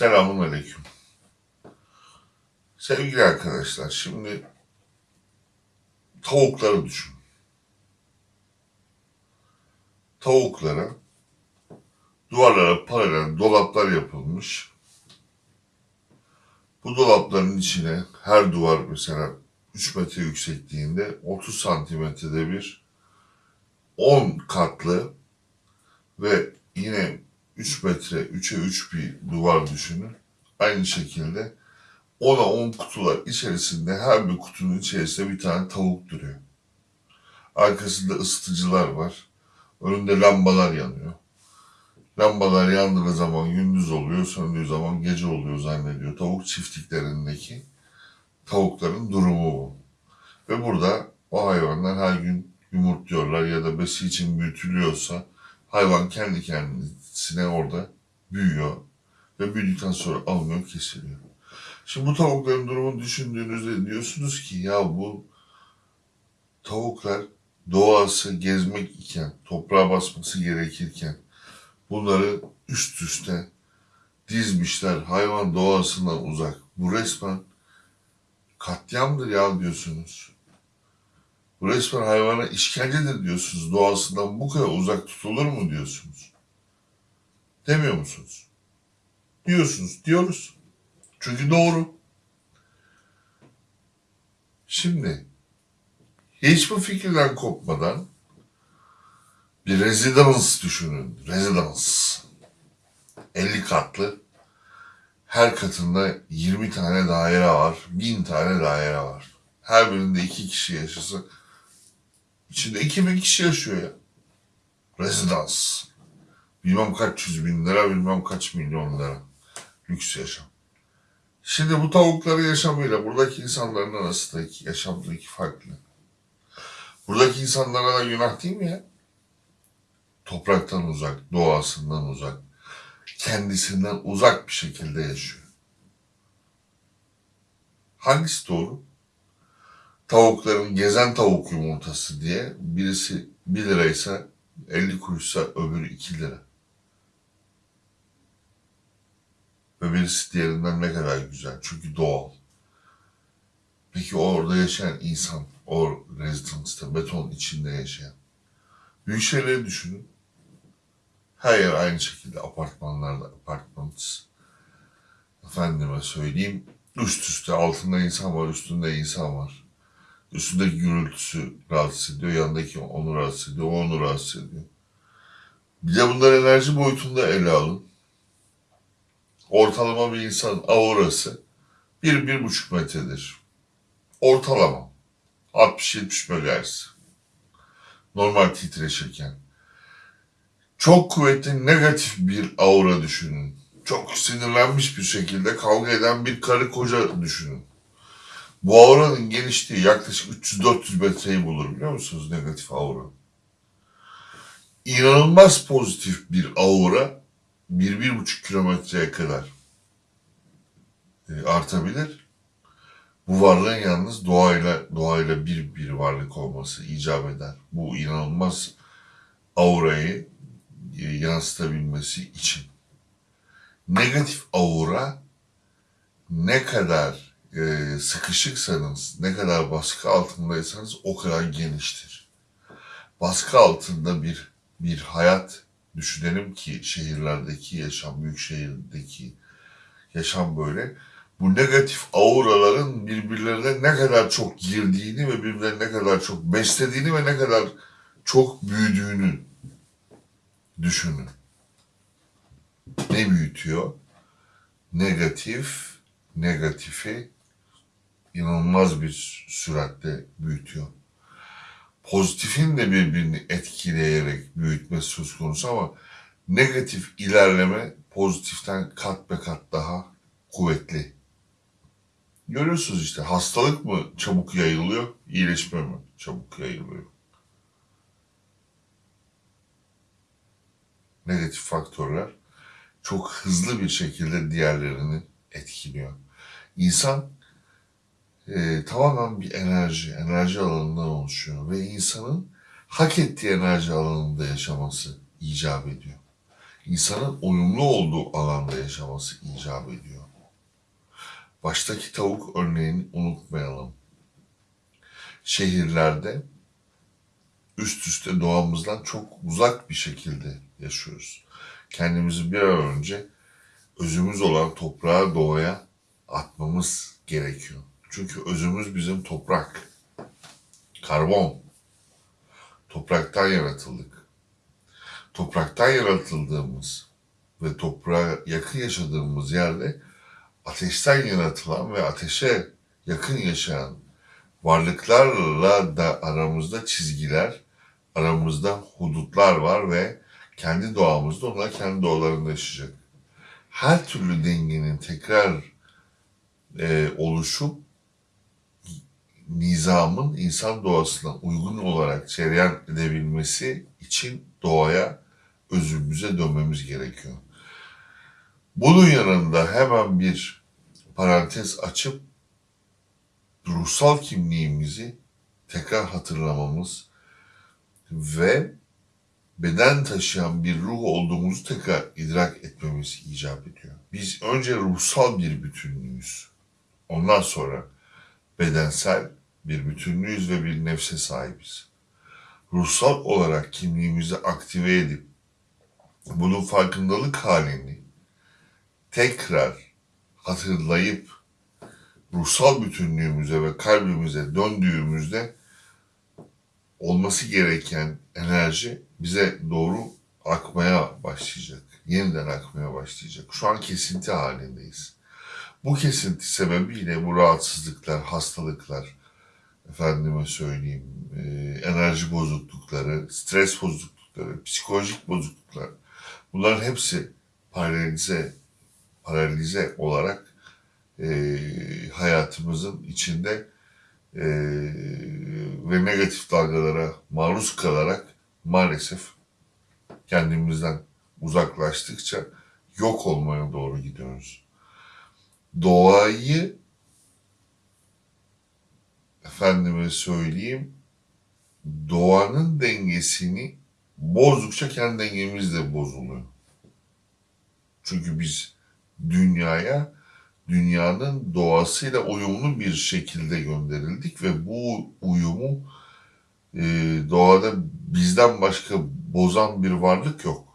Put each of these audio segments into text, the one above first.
Selamun Aleyküm. Sevgili arkadaşlar, şimdi tavukları düşün. Tavuklara duvarlara paralel dolaplar yapılmış. Bu dolapların içine her duvar mesela 3 metre yüksekliğinde 30 santimetrede bir 10 katlı ve yine 3 metre 3'e 3 bir duvar düşünün. Aynı şekilde 10'a 10 kutular içerisinde her bir kutunun içerisinde bir tane tavuk duruyor. Arkasında ısıtıcılar var. Önünde lambalar yanıyor. Lambalar yandığı zaman gündüz oluyor, söndüğü zaman gece oluyor zannediyor. Tavuk çiftliklerindeki tavukların durumu bu. Ve burada o hayvanlar her gün yumurtluyorlar ya da besi için büyütülüyorsa hayvan kendi kendisine orada büyüyor ve büyüdükten sonra alınıyor, kesiliyor. Şimdi bu tavukların durumunu düşündüğünüzde diyorsunuz ki ya bu tavuklar doğası gezmek iken, toprağa basması gerekirken bunları üst üste dizmişler hayvan doğasından uzak. Bu resmen katliamdır ya diyorsunuz. Bu resmen hayvana işkencedir diyorsunuz. Doğasından bu kadar uzak tutulur mu diyorsunuz? Demiyor musunuz? Diyorsunuz, diyoruz. Çünkü doğru. Şimdi hiç bu fikirden kopmadan bir residence düşünün. Residence. 50 katlı. Her katında 20 tane daire var. 1000 tane daire var. Her birinde iki kişi yaşasa içinde 2000 kişi yaşıyor ya. Residence. Bilmem kaç yüz bin lira, bilmem kaç milyon lira. Lüks yaşam. Şimdi bu tavukların yaşamıyla buradaki insanların arasındaki yaşamdaki farklı. Buradaki insanlara da günah değil mi ya? Topraktan uzak, doğasından uzak, kendisinden uzak bir şekilde yaşıyor. Hangisi doğru? Tavukların gezen tavuk yumurtası diye birisi 1 liraysa 50 kuruşsa öbürü 2 lira. Ve birisi diğerinden ne kadar güzel. Çünkü doğal. Peki orada yaşayan insan, o residence'da, beton içinde yaşayan. Büyük şeyleri düşünün. Her yer aynı şekilde apartmanlarda, apartmans. Efendime söyleyeyim, üst üste altında insan var, üstünde insan var. Üstündeki gürültüsü rahatsız ediyor, yanındaki onu rahatsız ediyor, onu rahatsız ediyor. Bir de bunları enerji boyutunda ele alın. Ortalama bir insan aurası 1-1,5 metredir. Ortalama. 60-70 MHz. Normal titreşirken. Çok kuvvetli negatif bir aura düşünün. Çok sinirlenmiş bir şekilde kavga eden bir karı koca düşünün. Bu auranın genişliği yaklaşık 300-400 metreyi bulur biliyor musunuz negatif aura? İnanılmaz pozitif bir aura 1-1,5 kilometreye kadar e, artabilir. Bu varlığın yalnız doğayla doğayla bir bir varlık olması icap eder. Bu inanılmaz aurayı e, yansıtabilmesi için. Negatif aura ne kadar e, sıkışıksanız, ne kadar baskı altındaysanız o kadar geniştir. Baskı altında bir bir hayat düşünelim ki şehirlerdeki yaşam, büyük şehirdeki yaşam böyle. Bu negatif auraların birbirlerine ne kadar çok girdiğini ve birbirlerine ne kadar çok beslediğini ve ne kadar çok büyüdüğünü düşünün. Ne büyütüyor? Negatif, negatifi inanılmaz bir süratle büyütüyor. Pozitifin de birbirini etkileyerek büyütmesi söz konusu ama negatif ilerleme pozitiften kat be kat daha kuvvetli. Görüyorsunuz işte hastalık mı çabuk yayılıyor, iyileşme mi çabuk yayılıyor? Negatif faktörler çok hızlı bir şekilde diğerlerini etkiliyor. İnsan e, tamamen bir enerji, enerji alanından oluşuyor ve insanın hak ettiği enerji alanında yaşaması icap ediyor. insanın uyumlu olduğu alanda yaşaması icap ediyor. Baştaki tavuk örneğini unutmayalım. Şehirlerde üst üste doğamızdan çok uzak bir şekilde yaşıyoruz. Kendimizi bir an önce özümüz olan toprağa, doğaya atmamız gerekiyor. Çünkü özümüz bizim toprak, karbon. Topraktan yaratıldık. Topraktan yaratıldığımız ve toprağa yakın yaşadığımız yerde ateşten yaratılan ve ateşe yakın yaşayan varlıklarla da aramızda çizgiler, aramızda hudutlar var ve kendi doğamızda onlar kendi doğalarında yaşayacak. Her türlü dengenin tekrar e, oluşup nizamın insan doğasına uygun olarak cereyan edebilmesi için doğaya, özümüze dönmemiz gerekiyor. Bunun yanında hemen bir parantez açıp ruhsal kimliğimizi tekrar hatırlamamız ve beden taşıyan bir ruh olduğumuzu tekrar idrak etmemiz icap ediyor. Biz önce ruhsal bir bütünlüğüz. Ondan sonra bedensel bir bütünlüğüz ve bir nefse sahibiz. Ruhsal olarak kimliğimizi aktive edip bunun farkındalık halini tekrar hatırlayıp ruhsal bütünlüğümüze ve kalbimize döndüğümüzde olması gereken enerji bize doğru akmaya başlayacak. Yeniden akmaya başlayacak. Şu an kesinti halindeyiz. Bu kesinti sebebiyle bu rahatsızlıklar, hastalıklar, efendime söyleyeyim, e, enerji bozuklukları, stres bozuklukları, psikolojik bozukluklar, bunların hepsi paralize, paralize olarak e, hayatımızın içinde e, ve negatif dalgalara maruz kalarak maalesef kendimizden uzaklaştıkça yok olmaya doğru gidiyoruz. Doğayı efendime söyleyeyim doğanın dengesini bozdukça kendi dengemiz de bozuluyor. Çünkü biz dünyaya dünyanın doğasıyla uyumlu bir şekilde gönderildik ve bu uyumu e, doğada bizden başka bozan bir varlık yok.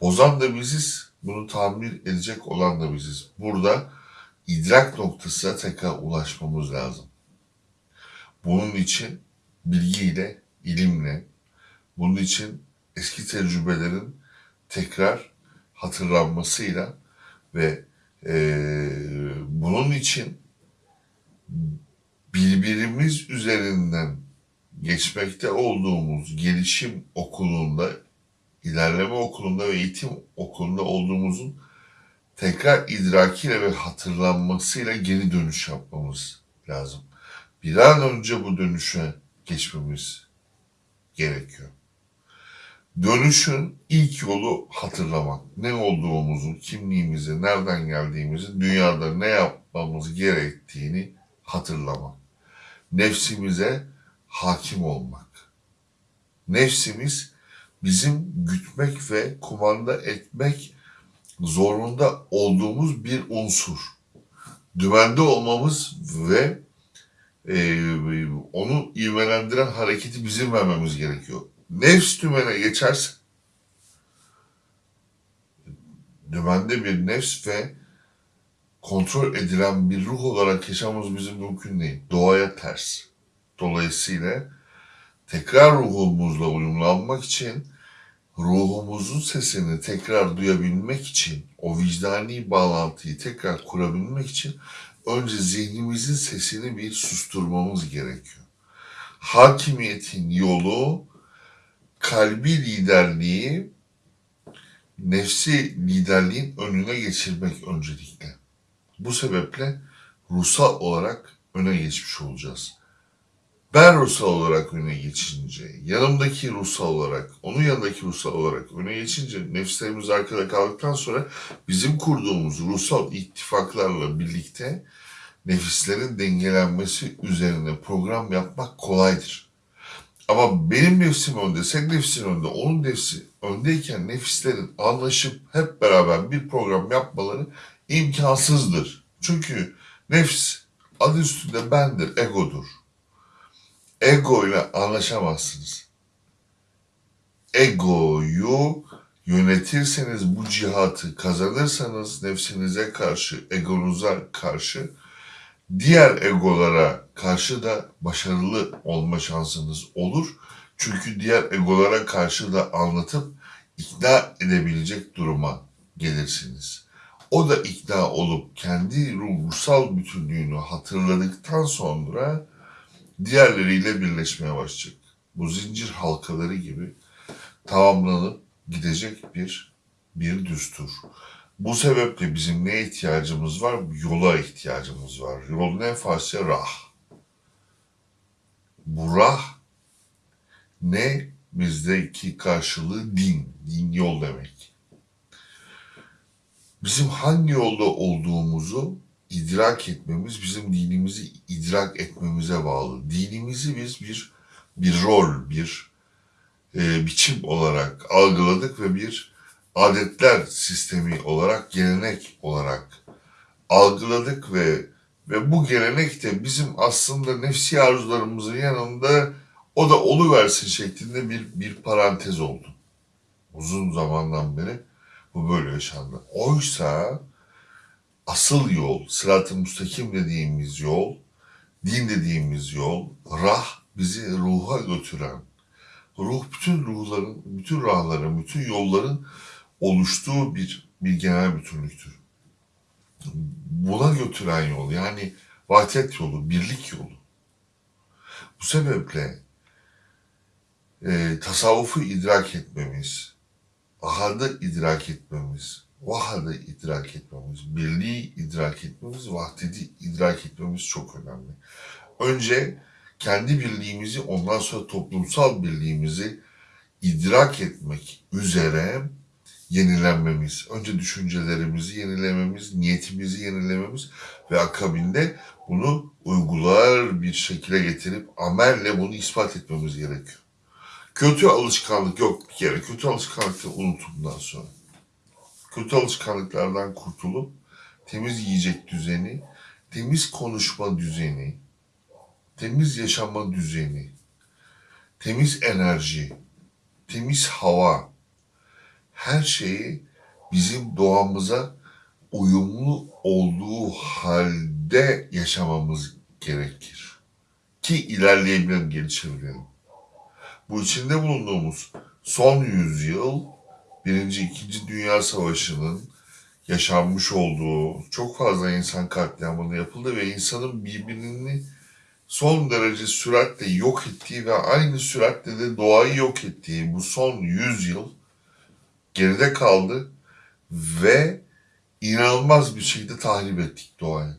Bozan da biziz, bunu tamir edecek olan da biziz. Burada idrak noktasına tekrar ulaşmamız lazım. Bunun için bilgiyle, ilimle, bunun için eski tecrübelerin tekrar hatırlanmasıyla ve ee, bunun için birbirimiz üzerinden geçmekte olduğumuz gelişim okulunda, ilerleme okulunda ve eğitim okulunda olduğumuzun tekrar idrakiyle ve hatırlanmasıyla geri dönüş yapmamız lazım. Bir an önce bu dönüşe geçmemiz gerekiyor. Dönüşün ilk yolu hatırlamak. Ne olduğumuzu, kimliğimizi, nereden geldiğimizi, dünyada ne yapmamız gerektiğini hatırlamak. Nefsimize hakim olmak. Nefsimiz bizim gütmek ve kumanda etmek zorunda olduğumuz bir unsur. Dümende olmamız ve e, onu ivmelendiren hareketi bizim vermemiz gerekiyor nefs tümene geçerse dümende bir nefs ve kontrol edilen bir ruh olarak yaşamamız bizim mümkün değil. Doğaya ters. Dolayısıyla tekrar ruhumuzla uyumlanmak için ruhumuzun sesini tekrar duyabilmek için, o vicdani bağlantıyı tekrar kurabilmek için önce zihnimizin sesini bir susturmamız gerekiyor. Hakimiyetin yolu kalbi liderliği nefsi liderliğin önüne geçirmek öncelikle. Bu sebeple ruhsal olarak öne geçmiş olacağız. Ben ruhsal olarak öne geçince, yanımdaki ruhsal olarak, onun yanındaki ruhsal olarak öne geçince nefslerimiz arkada kaldıktan sonra bizim kurduğumuz ruhsal ittifaklarla birlikte nefislerin dengelenmesi üzerine program yapmak kolaydır. Ama benim nefsim önde, senin nefsin önde, onun nefsi öndeyken nefislerin anlaşıp hep beraber bir program yapmaları imkansızdır. Çünkü nefs adı üstünde bendir, egodur. Ego ile anlaşamazsınız. Egoyu yönetirseniz bu cihatı kazanırsanız nefsinize karşı, egonuza karşı diğer egolara karşı da başarılı olma şansınız olur. Çünkü diğer egolara karşı da anlatıp ikna edebilecek duruma gelirsiniz. O da ikna olup kendi ruhsal bütünlüğünü hatırladıktan sonra diğerleriyle birleşmeye başlayacak. Bu zincir halkaları gibi tamamlanıp gidecek bir bir düstur. Bu sebeple bizim ne ihtiyacımız var? Yola ihtiyacımız var. Yol ne? Farsça rah. Bu rah ne? Bizdeki karşılığı din. Din yol demek. Bizim hangi yolda olduğumuzu idrak etmemiz bizim dinimizi idrak etmemize bağlı. Dinimizi biz bir bir rol, bir e, biçim olarak algıladık ve bir adetler sistemi olarak, gelenek olarak algıladık ve ve bu gelenek de bizim aslında nefsi arzularımızın yanında o da oluversin şeklinde bir bir parantez oldu. Uzun zamandan beri bu böyle yaşandı. Oysa asıl yol, sırat-ı müstakim dediğimiz yol, din dediğimiz yol, rah bizi ruha götüren, ruh bütün ruhların, bütün rahların, bütün yolların oluştuğu bir bir genel bütünlüktür. Buna götüren yol yani vahdet yolu, birlik yolu. Bu sebeple e, tasavvufu idrak etmemiz, ahadı idrak etmemiz, vahadı idrak etmemiz, birliği idrak etmemiz, vahdedi idrak etmemiz çok önemli. Önce kendi birliğimizi, ondan sonra toplumsal birliğimizi idrak etmek üzere yenilenmemiz, önce düşüncelerimizi yenilememiz, niyetimizi yenilememiz ve akabinde bunu uygular bir şekilde getirip amelle bunu ispat etmemiz gerekiyor. Kötü alışkanlık yok bir kere. Kötü alışkanlıkları unutun bundan sonra. Kötü alışkanlıklardan kurtulup temiz yiyecek düzeni, temiz konuşma düzeni, temiz yaşama düzeni, temiz enerji, temiz hava, her şeyi bizim doğamıza uyumlu olduğu halde yaşamamız gerekir. Ki ilerleyebilelim, gelişebilelim. Bu içinde bulunduğumuz son yüzyıl Birinci, İkinci Dünya Savaşı'nın yaşanmış olduğu çok fazla insan katliamını yapıldı ve insanın birbirini son derece süratle yok ettiği ve aynı süratle de doğayı yok ettiği bu son yüzyıl geride kaldı ve inanılmaz bir şekilde tahrip ettik doğayı.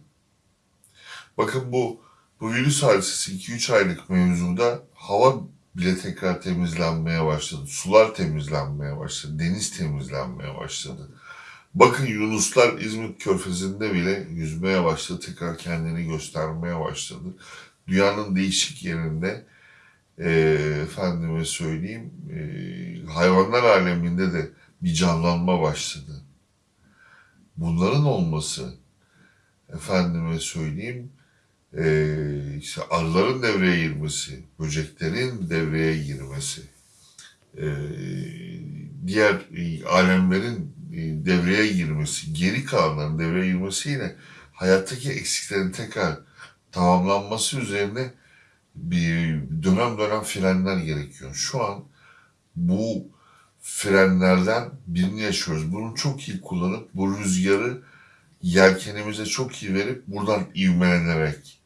Bakın bu bu virüs hadisesi 2-3 aylık mevzuda hava bile tekrar temizlenmeye başladı. Sular temizlenmeye başladı. Deniz temizlenmeye başladı. Bakın Yunuslar İzmit Körfezi'nde bile yüzmeye başladı. Tekrar kendini göstermeye başladı. Dünyanın değişik yerinde e, efendime söyleyeyim e, hayvanlar aleminde de bir canlanma başladı. Bunların olması efendime söyleyeyim e, işte arıların devreye girmesi, böceklerin devreye girmesi, e, diğer e, alemlerin e, devreye girmesi, geri kalanların devreye girmesiyle hayattaki eksiklerin tekrar tamamlanması üzerine bir dönem dönem frenler gerekiyor. Şu an bu frenlerden birini yaşıyoruz. Bunu çok iyi kullanıp bu rüzgarı yelkenimize çok iyi verip buradan ivmelenerek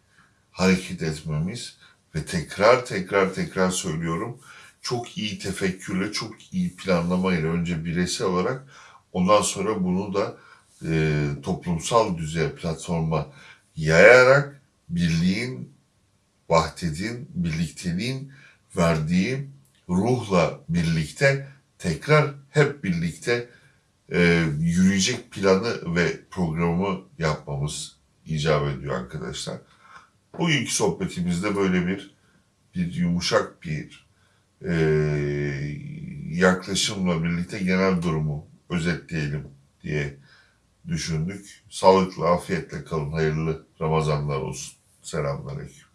hareket etmemiz ve tekrar tekrar tekrar söylüyorum çok iyi tefekkürle, çok iyi planlamayla önce bireysel olarak ondan sonra bunu da e, toplumsal düzey platforma yayarak birliğin, vahdedin, birlikteliğin verdiği ruhla birlikte tekrar hep birlikte e, yürüyecek planı ve programı yapmamız icap ediyor arkadaşlar. Bugünkü sohbetimizde böyle bir bir yumuşak bir e, yaklaşımla birlikte genel durumu özetleyelim diye düşündük. Sağlıklı, afiyetle kalın. Hayırlı Ramazanlar olsun. Selamünaleyküm.